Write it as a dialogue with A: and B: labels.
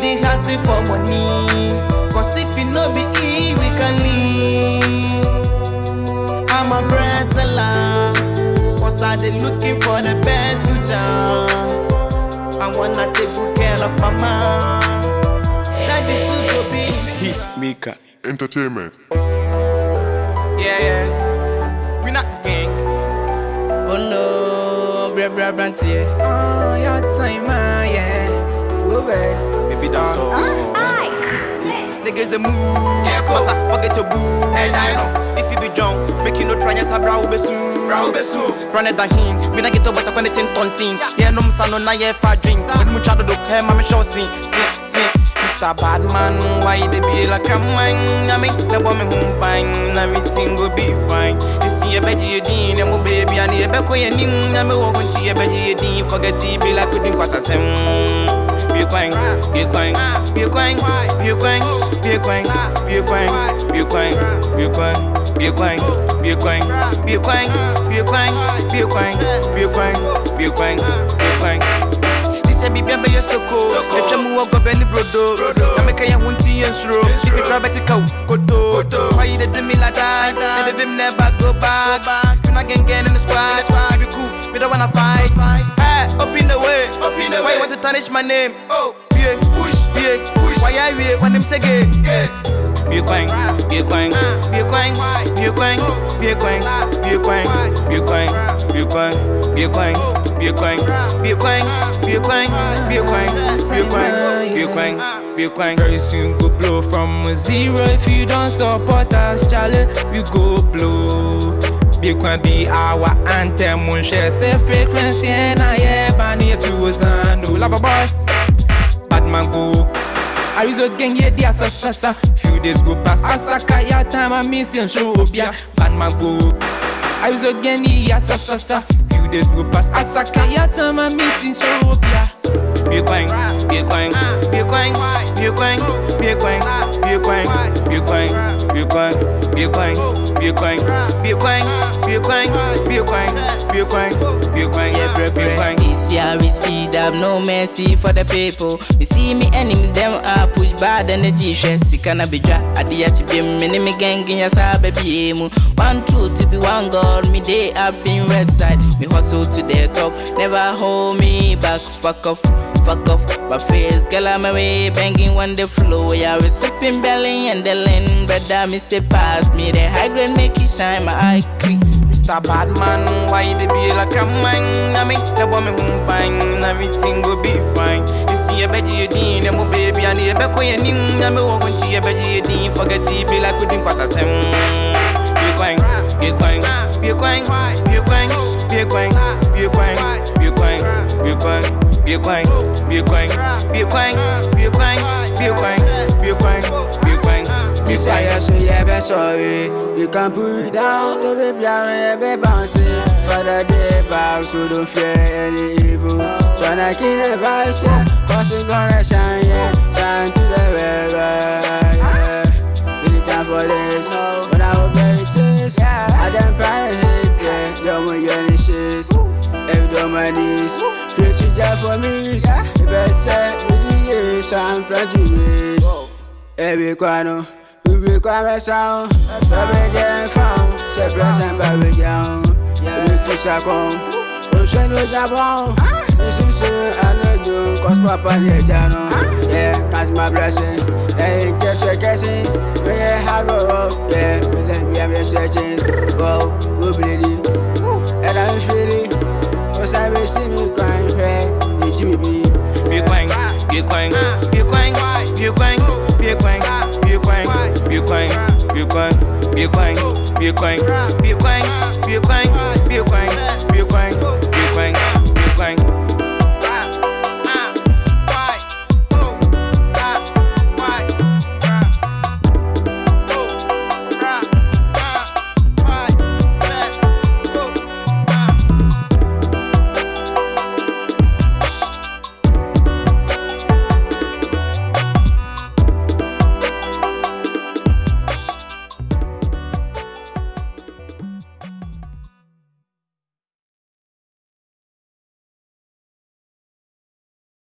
A: the hustle for money. Cause if you know be E, we can leave. I'm a brand seller. Cause I dey looking for the best future. I wanna take good care of mama. That is to be.
B: It's hit maker.
C: Entertainment.
A: Yeah, yeah. We not gang. Oh no, bra bra brantie. Oh, your time, ah, Niggas the move. Yeah, cause I forget your boo. Hey, I know. If you be drunk, make you no try say bra ube soon. Bra ube soon. Run it down him. Me na get over so when it's in tonting. Yeah, no msa no na yeah fa drink. When mu chado do hey, mama show sing, sing, sing. Mr. Badman, why they be like a man? I mean, the woman who bang, everything will be fine. You see a bed you din, and baby, and a beco and ning, and me walk on see a bed you din, forget to be like we drink was a sim. Be quang, be quang, be quang, be quang, be quang, be quang, be quang, be quang, be quang, be quang, be quang, be quang, be quang, be quang, be quang, be quang. This a baby be your soko. The jamu walk up any brodo. I make a hunty and shro. If you try better go, koto. Why you did me like that? Let him never go back. You not get in the squad. Be cool. We don't wanna fight. Hey, up in the way. Up in the way. Why you want to tarnish my name? Oh, yeah, push, yeah, push. Why I wait when them say gay? Yeah. Be a quang, be a quang, be a quang, be a quang, be a quang, be a quang, be a quang, be a quang, be a quang, be a quang, be a quang, be a quang, be a quang, be a quang, be a quang, be a quang.
D: Very soon go blow from a zero if you don't support us, Charlie. We go blow. Big one be our anthem. One share say frequency and I yeah, bunny to us and no love a boy. Bad man go. I use again yeah the assassa. Few days go past Asaka ya time I miss you show up ya. Bad man go. I use a again the assassa. Few days go past Asaka ya time I miss you show up ya.
A: Be quang, be quang, be quang, be quang, be quang, be quang, be quang, be quang, be quang, be quang, be quang, be quang, be quang, be quang, be quang, be quang.
E: This year we speed up, no mercy for the people. Me see me enemies, them are push bad energy. Chef, si kana be dra, adi ya chibi me me gang in ya sa baby. One truth to be one God, me day up in west side. Me hustle to the top, never hold me back. Fuck off, fuck off. My face, girl, I'm away, banging when the flow. Yeah, we sipping belly and the lane. Brother, me say pass me the high grade, make it shine my eye creep.
A: Mr. Badman, why they be like a man? I make the woman bang, everything will be fine. You see a bed you din, and my baby, and the back you and me walk into a bed you din, forget to be like we drink was a sim. Be a a quang, be a quang, be a quang, be a quang, be a quang, be a quang, be a quang.
F: Fire so yeah be sorry. You can put it down to be yeah be bouncing For the day back so don't fear any evil. Tryna kill the vice yeah. Cause it gonna shine yeah. Shine to the river yeah. Really time for this When I get it taste I done pride hate yeah Yo my yearning shit Every day my knees Straight to jail for me is yeah. the best set with the years I'm planting ways. Every corner, we become a sound. Every game found, say present by the ground. We kiss a con. Ocean
A: was a bomb. This is so I know you, cause Papa did a channel. Yeah, that's my blessing. Yeah. Quang, be a quang, be a quang, be a quang, be a quang, be a quang, be a quang, be a quang,